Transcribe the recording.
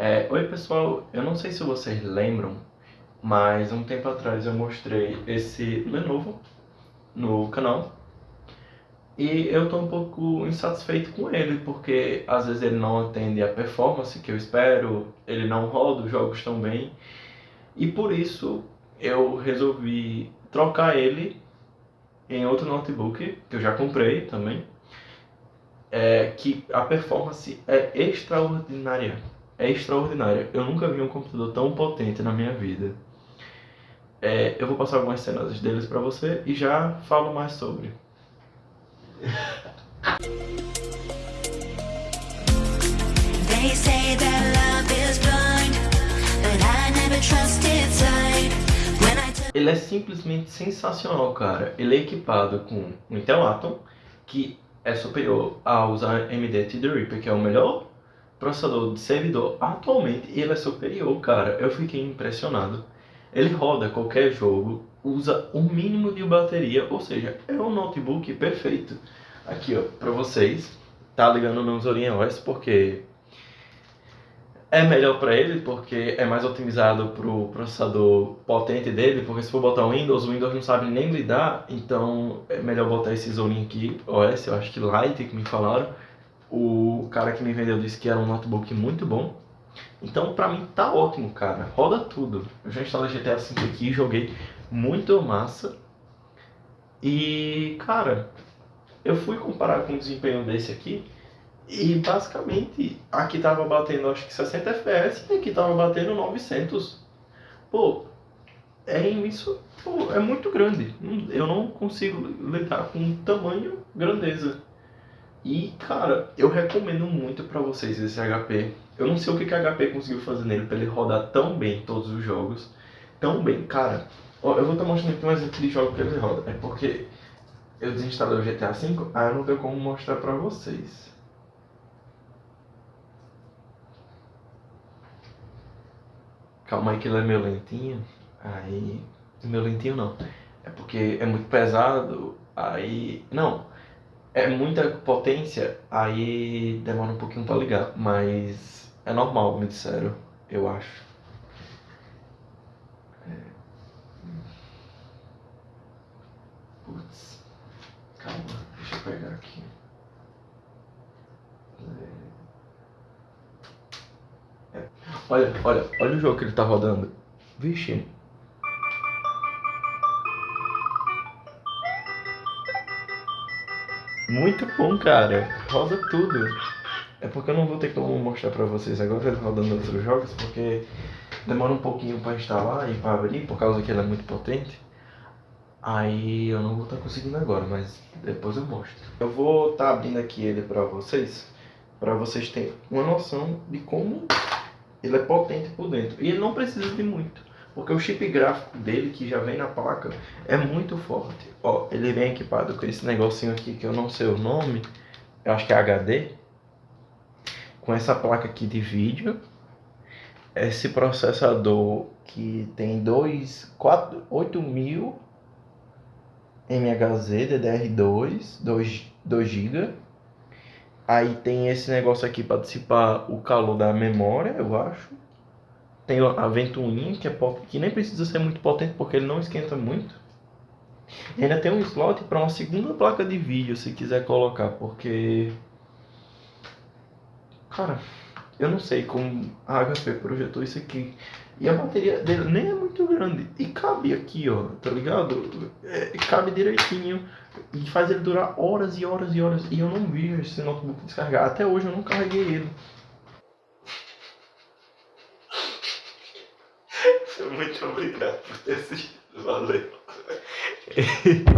É, oi pessoal, eu não sei se vocês lembram, mas um tempo atrás eu mostrei esse Lenovo no canal. E eu estou um pouco insatisfeito com ele, porque às vezes ele não atende a performance que eu espero, ele não roda os jogos tão bem. E por isso eu resolvi trocar ele em outro notebook que eu já comprei também é que a performance é extraordinária. É extraordinária. Eu nunca vi um computador tão potente na minha vida. É, eu vou passar algumas cenas deles para você e já falo mais sobre. Ele é simplesmente sensacional, cara. Ele é equipado com um Intel Atom, que é superior aos AMD Threadripper, que é o melhor processador de servidor atualmente, ele é superior, cara. Eu fiquei impressionado. Ele roda qualquer jogo, usa o mínimo de bateria, ou seja, é um notebook perfeito. Aqui, ó, pra vocês, tá ligando no Zorin OS porque é melhor para ele porque é mais otimizado para o processador potente dele, porque se for botar o Windows, o Windows não sabe nem lidar, então é melhor botar esse Zorin aqui, OS, eu acho que Lite que me falaram. O cara que me vendeu disse que era um notebook muito bom. Então pra mim tá ótimo, cara. Roda tudo. Eu já instalei GTA V aqui, joguei muito massa. E, cara, eu fui comparar com o desempenho desse aqui e basicamente aqui tava batendo acho que 60 FPS e aqui tava batendo 900. Pô, é isso pô, é muito grande. Eu não consigo lidar com tamanho, grandeza. E cara, eu recomendo muito para vocês esse HP. Eu não sei o que, que a HP conseguiu fazer nele para ele rodar tão bem todos os jogos. Tão bem, cara. Ó, eu vou estar mostrando aqui um exemplo de jogo que ele roda. É porque eu desinstalei o GTA V, aí eu não tenho como mostrar para vocês. Calma aí que ele é meio lentinho. Aí. Meu lentinho não. É porque é muito pesado. Aí. Não. É muita potência. Aí demora um pouquinho pra ligar. Mas é normal, me disseram. Eu acho. É... Putz. Calma, deixa eu pegar aqui. Olha, olha, olha o jogo que ele tá rodando. Vixe. Muito bom, cara. Roda tudo. É porque eu não vou ter como mostrar pra vocês agora rodando outros jogos, porque demora um pouquinho pra instalar e pra abrir, por causa que ele é muito potente. Aí eu não vou estar tá conseguindo agora, mas depois eu mostro. Eu vou estar tá abrindo aqui ele pra vocês, pra vocês terem uma noção de como ele é potente por dentro. E ele não precisa de muito. Porque o chip gráfico dele, que já vem na placa, é muito forte. Ó, ele vem equipado com esse negocinho aqui que eu não sei o nome. Eu acho que é HD. Com essa placa aqui de vídeo. Esse processador que tem 2, 4, 8000 MHz DDR2, 2, 2 GB Aí tem esse negócio aqui para dissipar o calor da memória, eu acho. Tem a ventoinha, que, é que nem precisa ser muito potente porque ele não esquenta muito. E ainda tem um slot para uma segunda placa de vídeo, se quiser colocar, porque... Cara, eu não sei como a HP projetou isso aqui. E a bateria dele nem é muito grande. E cabe aqui, ó, tá ligado? É, cabe direitinho. E faz ele durar horas e horas e horas. E eu não vi esse notebook descarregar. Até hoje eu não carreguei ele. Muito obrigado por ter assistido. Valeu.